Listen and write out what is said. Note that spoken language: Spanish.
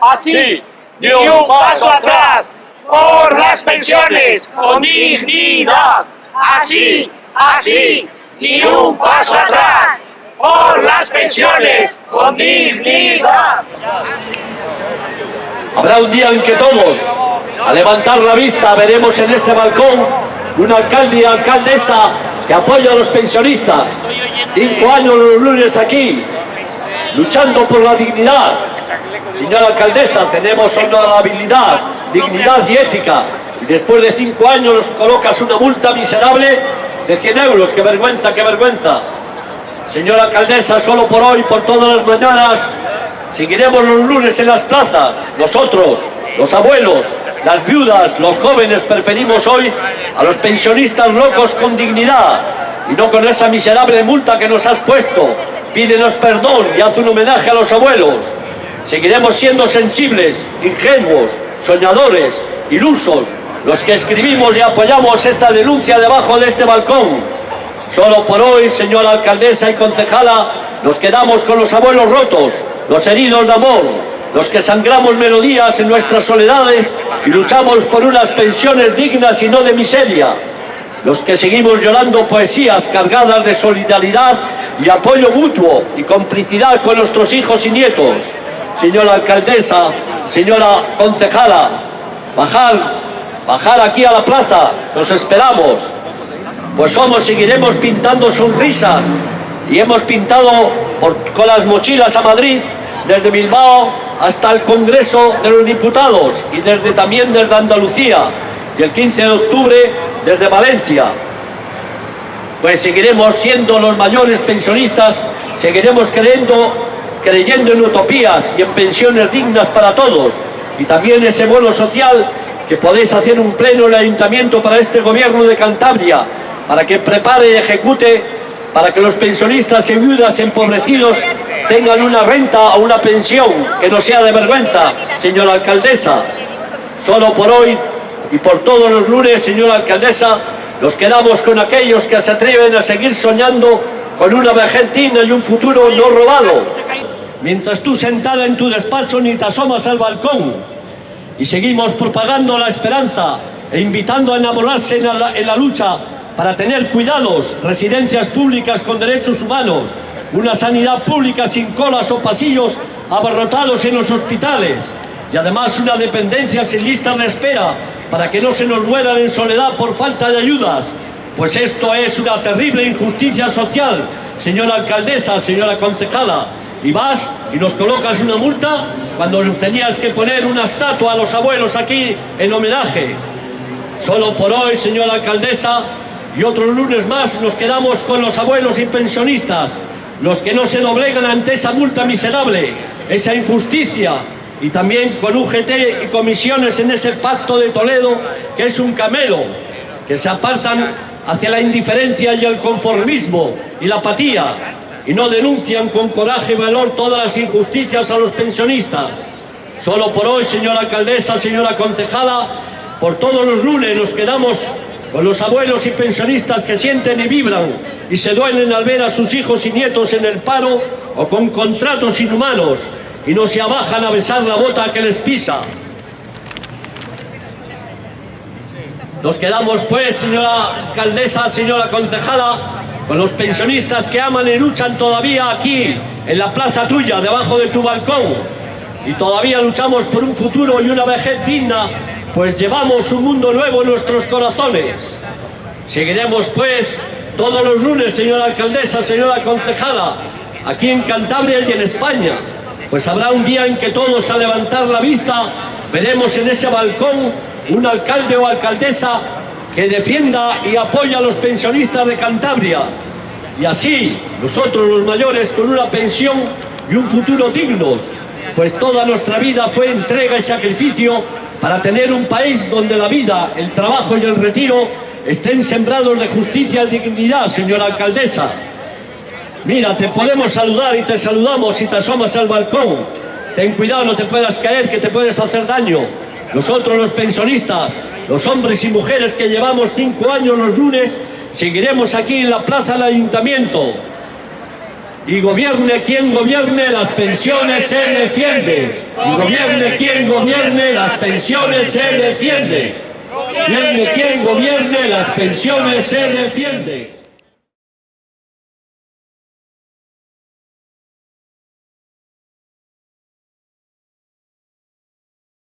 Así, ni un paso atrás por las pensiones con dignidad. Así, así, ni un paso atrás por las pensiones con dignidad. Habrá un día en que todos, a levantar la vista, veremos en este balcón un alcalde y alcaldesa que apoya a los pensionistas. Cinco años los lunes aquí, luchando por la dignidad. Señora alcaldesa, tenemos honorabilidad, dignidad y ética. Y después de cinco años nos colocas una multa miserable de 100 euros. ¡Qué vergüenza, qué vergüenza! Señora alcaldesa, solo por hoy, por todas las mañanas, seguiremos los lunes en las plazas. Nosotros, los abuelos, las viudas, los jóvenes, preferimos hoy a los pensionistas locos con dignidad y no con esa miserable multa que nos has puesto. Pídenos perdón y haz un homenaje a los abuelos. Seguiremos siendo sensibles, ingenuos, soñadores, ilusos, los que escribimos y apoyamos esta denuncia debajo de este balcón Solo por hoy, señora alcaldesa y concejala, nos quedamos con los abuelos rotos, los heridos de amor, los que sangramos melodías en nuestras soledades y luchamos por unas pensiones dignas y no de miseria, los que seguimos llorando poesías cargadas de solidaridad y apoyo mutuo y complicidad con nuestros hijos y nietos. Señora alcaldesa, señora concejala, bajar, bajar aquí a la plaza, los esperamos. Pues somos, seguiremos pintando sonrisas y hemos pintado con las mochilas a Madrid, desde Bilbao hasta el Congreso de los Diputados y desde también desde Andalucía y el 15 de octubre desde Valencia. Pues seguiremos siendo los mayores pensionistas, seguiremos creyendo, creyendo en utopías y en pensiones dignas para todos y también ese bono social que podéis hacer un pleno en el Ayuntamiento para este Gobierno de Cantabria para que prepare y ejecute para que los pensionistas y viudas empobrecidos tengan una renta o una pensión que no sea de vergüenza, señora alcaldesa. Solo por hoy y por todos los lunes, señora alcaldesa, nos quedamos con aquellos que se atreven a seguir soñando con una vejez y un futuro no robado. Mientras tú sentada en tu despacho ni te asomas al balcón y seguimos propagando la esperanza e invitando a enamorarse en la, en la lucha para tener cuidados, residencias públicas con derechos humanos, una sanidad pública sin colas o pasillos abarrotados en los hospitales y además una dependencia sin listas de espera para que no se nos mueran en soledad por falta de ayudas. Pues esto es una terrible injusticia social, señora alcaldesa, señora concejala. Y vas y nos colocas una multa cuando tenías que poner una estatua a los abuelos aquí en homenaje. Solo por hoy, señora alcaldesa, y otros lunes más nos quedamos con los abuelos y pensionistas, los que no se doblegan ante esa multa miserable, esa injusticia, y también con UGT y comisiones en ese pacto de Toledo, que es un camelo, que se apartan hacia la indiferencia y el conformismo y la apatía, y no denuncian con coraje y valor todas las injusticias a los pensionistas. Solo por hoy, señora alcaldesa, señora concejala, por todos los lunes nos quedamos con los abuelos y pensionistas que sienten y vibran y se duelen al ver a sus hijos y nietos en el paro o con contratos inhumanos y no se abajan a besar la bota que les pisa. Nos quedamos pues, señora alcaldesa, señora concejala, con los pensionistas que aman y luchan todavía aquí, en la plaza tuya, debajo de tu balcón. Y todavía luchamos por un futuro y una vejez digna pues llevamos un mundo nuevo en nuestros corazones. Seguiremos pues todos los lunes, señora alcaldesa, señora concejala, aquí en Cantabria y en España, pues habrá un día en que todos a levantar la vista veremos en ese balcón un alcalde o alcaldesa que defienda y apoya a los pensionistas de Cantabria. Y así, nosotros los mayores con una pensión y un futuro dignos, pues toda nuestra vida fue entrega y sacrificio para tener un país donde la vida, el trabajo y el retiro estén sembrados de justicia y dignidad, señora alcaldesa. Mira, te podemos saludar y te saludamos si te asomas al balcón. Ten cuidado, no te puedas caer, que te puedes hacer daño. Nosotros los pensionistas, los hombres y mujeres que llevamos cinco años los lunes, seguiremos aquí en la plaza del ayuntamiento. Y gobierne quien gobierne, las pensiones se defiende. Y gobierne quien gobierne, las pensiones se defiende. Gobierne quien gobierne, las pensiones se defiende.